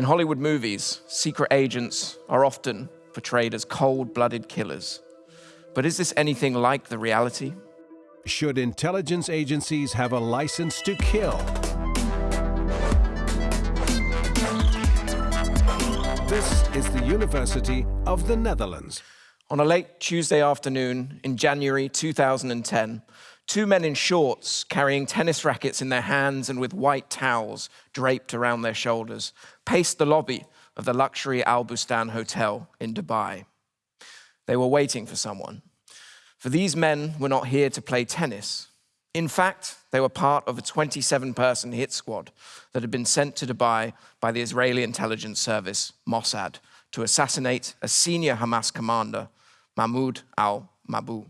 In Hollywood movies, secret agents are often portrayed as cold-blooded killers. But is this anything like the reality? Should intelligence agencies have a license to kill? This is the University of the Netherlands. On a late Tuesday afternoon in January 2010, two men in shorts carrying tennis rackets in their hands and with white towels draped around their shoulders paced the lobby of the luxury Al Bustan Hotel in Dubai. They were waiting for someone. For these men were not here to play tennis. In fact, they were part of a 27-person hit squad that had been sent to Dubai by the Israeli intelligence service, Mossad, to assassinate a senior Hamas commander Mahmoud al-Mabhouh.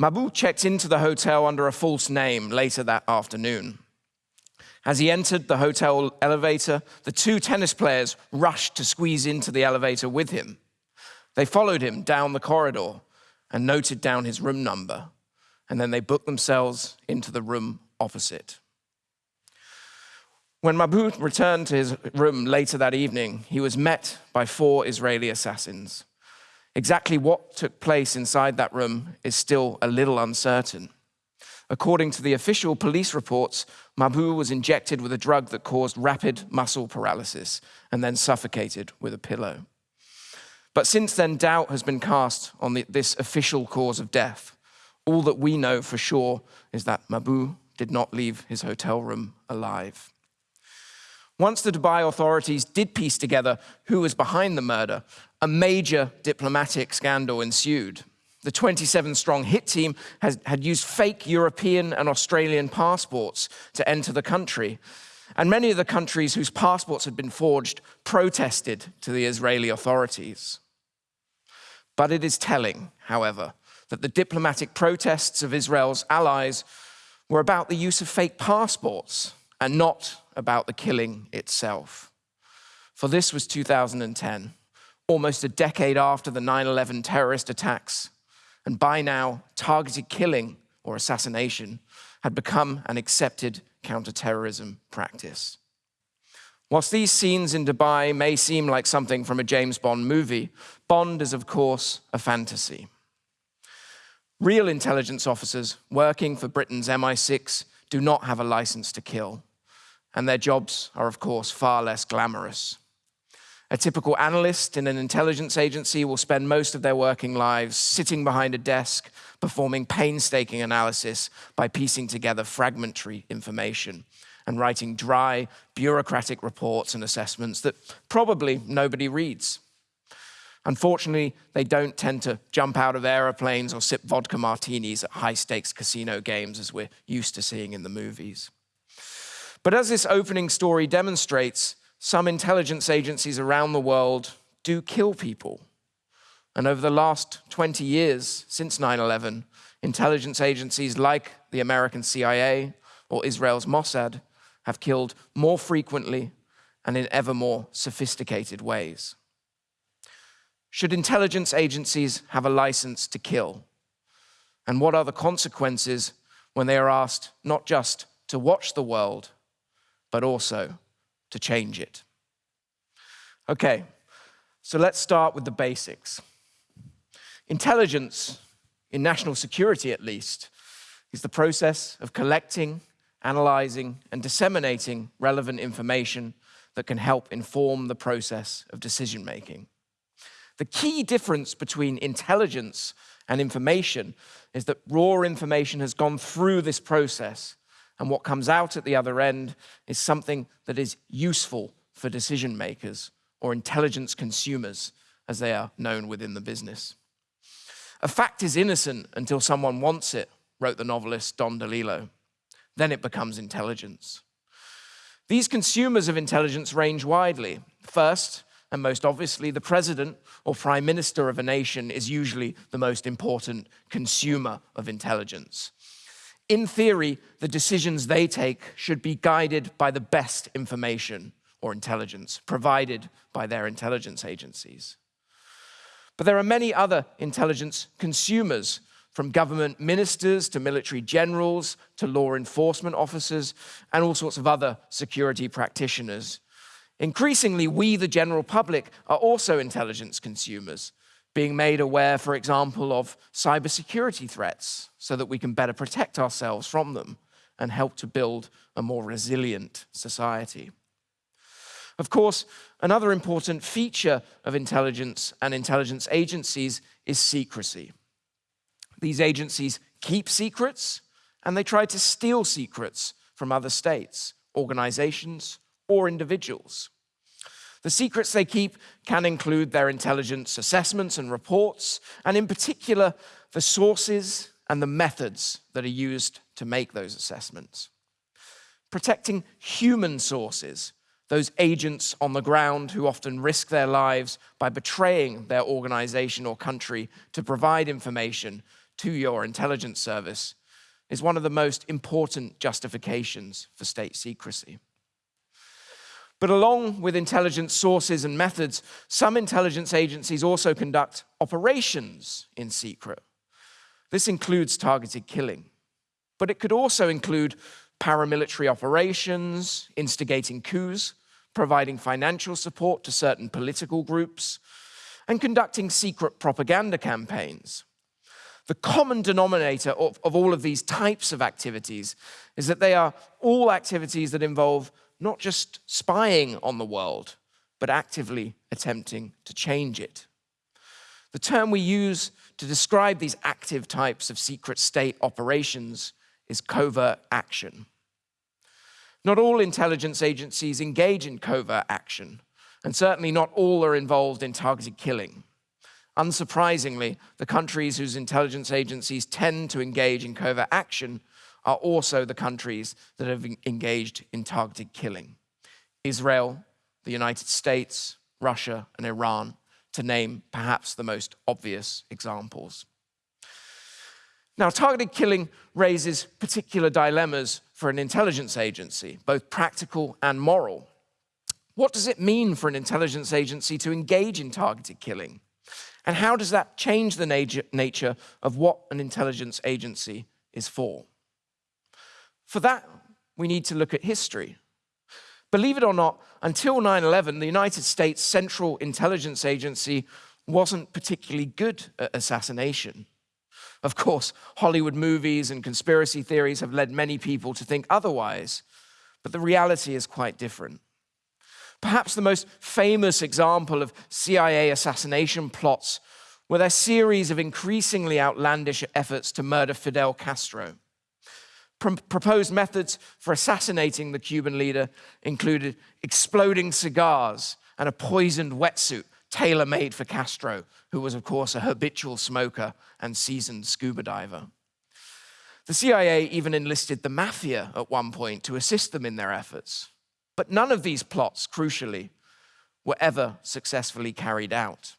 Mabhouh checked into the hotel under a false name later that afternoon. As he entered the hotel elevator, the two tennis players rushed to squeeze into the elevator with him. They followed him down the corridor and noted down his room number, and then they booked themselves into the room opposite. When Mabhouh returned to his room later that evening, he was met by four Israeli assassins. Exactly what took place inside that room is still a little uncertain. According to the official police reports, Mabhouh was injected with a drug that caused rapid muscle paralysis and then suffocated with a pillow. But since then, doubt has been cast on the, this official cause of death. All that we know for sure is that Mabhouh did not leave his hotel room alive. Once the Dubai authorities did piece together who was behind the murder, a major diplomatic scandal ensued. The 27-strong hit team has, had used fake European and Australian passports to enter the country. And many of the countries whose passports had been forged protested to the Israeli authorities. But it is telling, however, that the diplomatic protests of Israel's allies were about the use of fake passports and not about the killing itself. For this was 2010, almost a decade after the 9-11 terrorist attacks, and by now, targeted killing or assassination had become an accepted counterterrorism practice. Whilst these scenes in Dubai may seem like something from a James Bond movie, Bond is of course a fantasy. Real intelligence officers working for Britain's MI6 do not have a license to kill and their jobs are, of course, far less glamorous. A typical analyst in an intelligence agency will spend most of their working lives sitting behind a desk, performing painstaking analysis by piecing together fragmentary information and writing dry, bureaucratic reports and assessments that probably nobody reads. Unfortunately, they don't tend to jump out of aeroplanes or sip vodka martinis at high-stakes casino games as we're used to seeing in the movies. But as this opening story demonstrates, some intelligence agencies around the world do kill people. And over the last 20 years, since 9-11, intelligence agencies like the American CIA or Israel's Mossad have killed more frequently and in ever more sophisticated ways. Should intelligence agencies have a license to kill? And what are the consequences when they are asked not just to watch the world, but also to change it. Okay, so let's start with the basics. Intelligence, in national security at least, is the process of collecting, analyzing, and disseminating relevant information that can help inform the process of decision-making. The key difference between intelligence and information is that raw information has gone through this process and what comes out at the other end is something that is useful for decision makers or intelligence consumers, as they are known within the business. A fact is innocent until someone wants it, wrote the novelist Don DeLillo. Then it becomes intelligence. These consumers of intelligence range widely. First, and most obviously, the president or prime minister of a nation is usually the most important consumer of intelligence in theory, the decisions they take should be guided by the best information or intelligence provided by their intelligence agencies. But there are many other intelligence consumers, from government ministers to military generals to law enforcement officers and all sorts of other security practitioners. Increasingly, we, the general public, are also intelligence consumers, being made aware, for example, of cybersecurity threats so that we can better protect ourselves from them and help to build a more resilient society. Of course, another important feature of intelligence and intelligence agencies is secrecy. These agencies keep secrets and they try to steal secrets from other states, organizations, or individuals. The secrets they keep can include their intelligence assessments and reports, and in particular, the sources and the methods that are used to make those assessments. Protecting human sources, those agents on the ground who often risk their lives by betraying their organization or country to provide information to your intelligence service, is one of the most important justifications for state secrecy. But along with intelligence sources and methods, some intelligence agencies also conduct operations in secret. This includes targeted killing, but it could also include paramilitary operations, instigating coups, providing financial support to certain political groups, and conducting secret propaganda campaigns. The common denominator of, of all of these types of activities is that they are all activities that involve not just spying on the world, but actively attempting to change it. The term we use to describe these active types of secret state operations is covert action. Not all intelligence agencies engage in covert action, and certainly not all are involved in targeted killing. Unsurprisingly, the countries whose intelligence agencies tend to engage in covert action are also the countries that have engaged in targeted killing. Israel, the United States, Russia, and Iran, to name perhaps the most obvious examples. Now, targeted killing raises particular dilemmas for an intelligence agency, both practical and moral. What does it mean for an intelligence agency to engage in targeted killing? And how does that change the nature of what an intelligence agency is for? For that, we need to look at history. Believe it or not, until 9 11, the United States Central Intelligence Agency wasn't particularly good at assassination. Of course, Hollywood movies and conspiracy theories have led many people to think otherwise, but the reality is quite different. Perhaps the most famous example of CIA assassination plots were their series of increasingly outlandish efforts to murder Fidel Castro. Pro proposed methods for assassinating the Cuban leader included exploding cigars and a poisoned wetsuit tailor made for Castro, who was, of course, a habitual smoker and seasoned scuba diver. The CIA even enlisted the mafia at one point to assist them in their efforts. But none of these plots, crucially, were ever successfully carried out.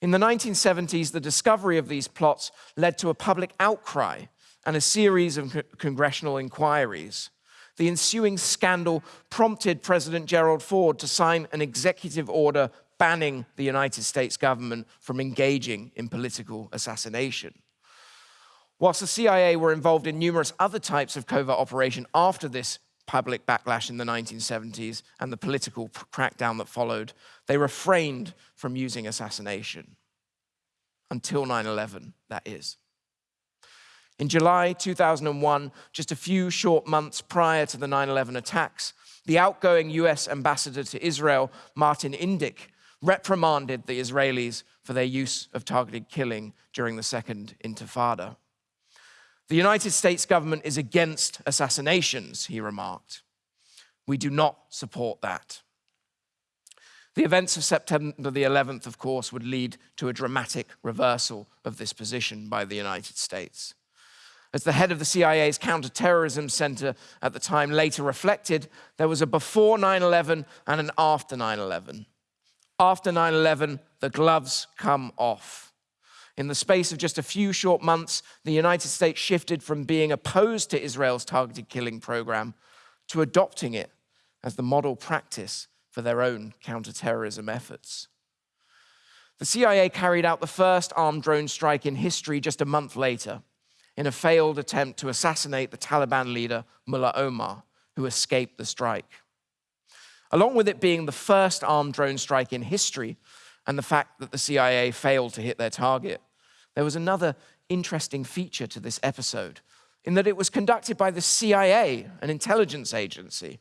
In the 1970s, the discovery of these plots led to a public outcry and a series of congressional inquiries. The ensuing scandal prompted President Gerald Ford to sign an executive order banning the United States government from engaging in political assassination. Whilst the CIA were involved in numerous other types of covert operation after this public backlash in the 1970s and the political crackdown that followed, they refrained from using assassination. Until 9 11, that is. In July 2001, just a few short months prior to the 9 11 attacks, the outgoing US ambassador to Israel, Martin Indyk, reprimanded the Israelis for their use of targeted killing during the Second Intifada. The United States government is against assassinations, he remarked. We do not support that. The events of September the 11th, of course, would lead to a dramatic reversal of this position by the United States. As the head of the CIA's counterterrorism center at the time later reflected, there was a before 9 11 and an after 9 11. After 9 11, the gloves come off. In the space of just a few short months, the United States shifted from being opposed to Israel's targeted killing program to adopting it as the model practice for their own counterterrorism efforts. The CIA carried out the first armed drone strike in history just a month later in a failed attempt to assassinate the Taliban leader Mullah Omar, who escaped the strike. along with it being the first armed drone strike in history and the fact that the CIA failed to hit their target, there was another interesting feature to this episode in that it was conducted by the CIA, an intelligence agency,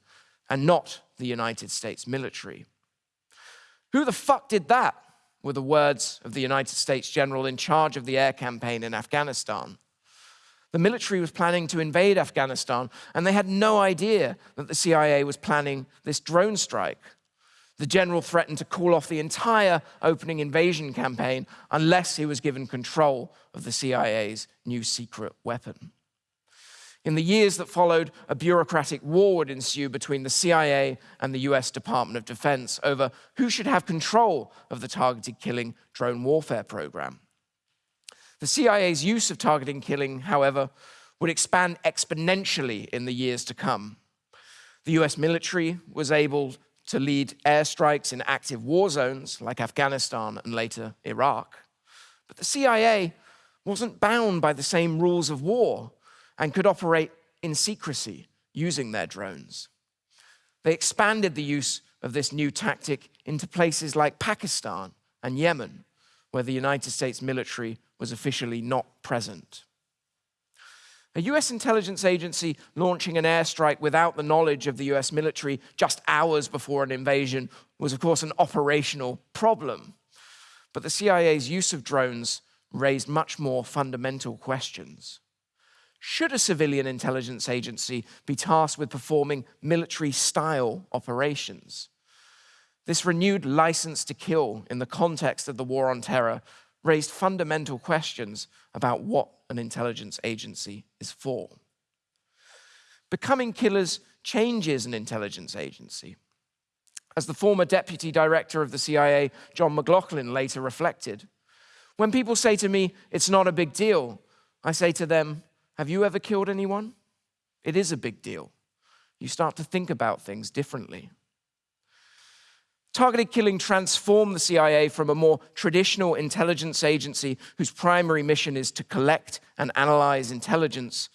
and not the United States military. Who the fuck did that? were the words of the United States general in charge of the air campaign in Afghanistan. The military was planning to invade Afghanistan, and they had no idea that the CIA was planning this drone strike. The general threatened to call off the entire opening invasion campaign unless he was given control of the CIA's new secret weapon. In the years that followed, a bureaucratic war would ensue between the CIA and the US Department of Defense over who should have control of the targeted killing drone warfare program. The CIA's use of targeting killing, however, would expand exponentially in the years to come. The US military was able to lead airstrikes in active war zones like Afghanistan and later Iraq. But the CIA wasn't bound by the same rules of war and could operate in secrecy using their drones. They expanded the use of this new tactic into places like Pakistan and Yemen, where the United States military was officially not present. A US intelligence agency launching an airstrike without the knowledge of the US military just hours before an invasion was, of course, an operational problem. But the CIA's use of drones raised much more fundamental questions. Should a civilian intelligence agency be tasked with performing military style operations? This renewed license to kill in the context of the war on terror raised fundamental questions about what an intelligence agency is for. Becoming killers changes an intelligence agency. As the former deputy director of the CIA, John McLaughlin, later reflected, when people say to me, it's not a big deal, I say to them, have you ever killed anyone? It is a big deal. You start to think about things differently. Targeted killing transformed the CIA from a more traditional intelligence agency whose primary mission is to collect and analyze intelligence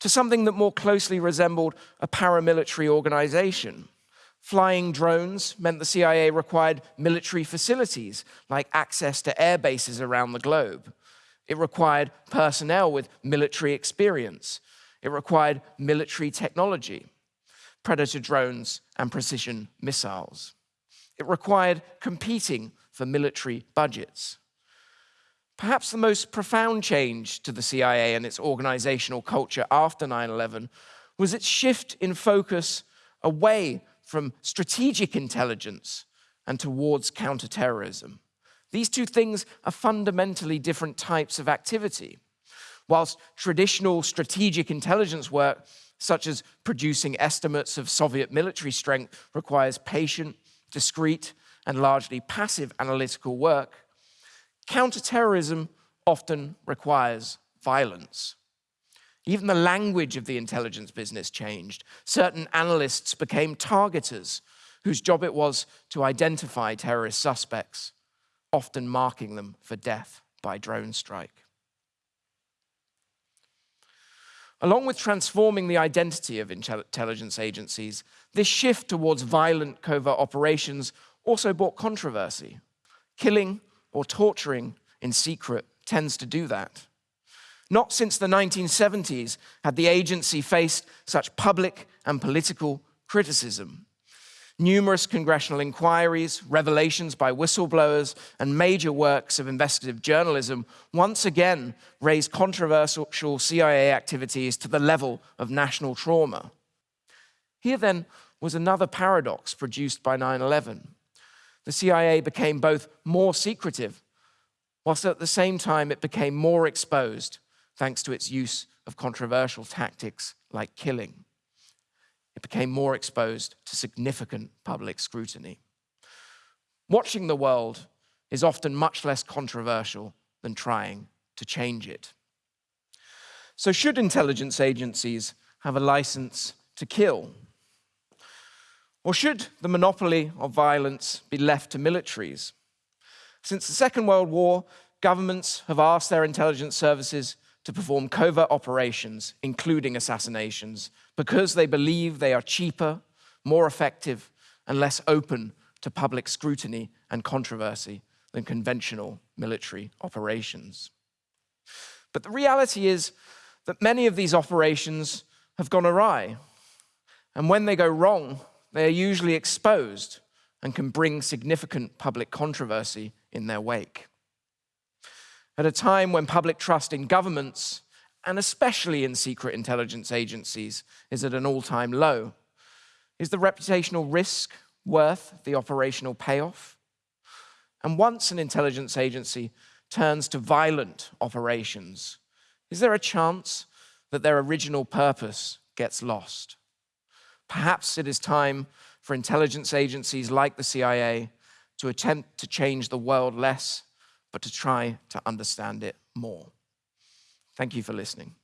to something that more closely resembled a paramilitary organization. Flying drones meant the CIA required military facilities like access to air bases around the globe. It required personnel with military experience. It required military technology, predator drones, and precision missiles. It required competing for military budgets. Perhaps the most profound change to the CIA and its organizational culture after 9 11 was its shift in focus away from strategic intelligence and towards counterterrorism. These two things are fundamentally different types of activity. Whilst traditional strategic intelligence work, such as producing estimates of Soviet military strength, requires patient, discrete, and largely passive analytical work, counterterrorism often requires violence. Even the language of the intelligence business changed. Certain analysts became targeters, whose job it was to identify terrorist suspects, often marking them for death by drone strike. Along with transforming the identity of intelligence agencies, this shift towards violent covert operations also brought controversy. Killing or torturing in secret tends to do that. Not since the 1970s had the agency faced such public and political criticism. Numerous congressional inquiries, revelations by whistleblowers, and major works of investigative journalism once again raised controversial CIA activities to the level of national trauma. Here then was another paradox produced by 9 11. The CIA became both more secretive, whilst at the same time it became more exposed thanks to its use of controversial tactics like killing. It became more exposed to significant public scrutiny. Watching the world is often much less controversial than trying to change it. So, should intelligence agencies have a license to kill? Or should the monopoly of violence be left to militaries? Since the Second World War, governments have asked their intelligence services to perform covert operations, including assassinations, because they believe they are cheaper, more effective, and less open to public scrutiny and controversy than conventional military operations. But the reality is that many of these operations have gone awry. And when they go wrong, they are usually exposed and can bring significant public controversy in their wake. At a time when public trust in governments, and especially in secret intelligence agencies, is at an all time low, is the reputational risk worth the operational payoff? And once an intelligence agency turns to violent operations, is there a chance that their original purpose gets lost? Perhaps it is time for intelligence agencies like the CIA to attempt to change the world less, but to try to understand it more. Thank you for listening.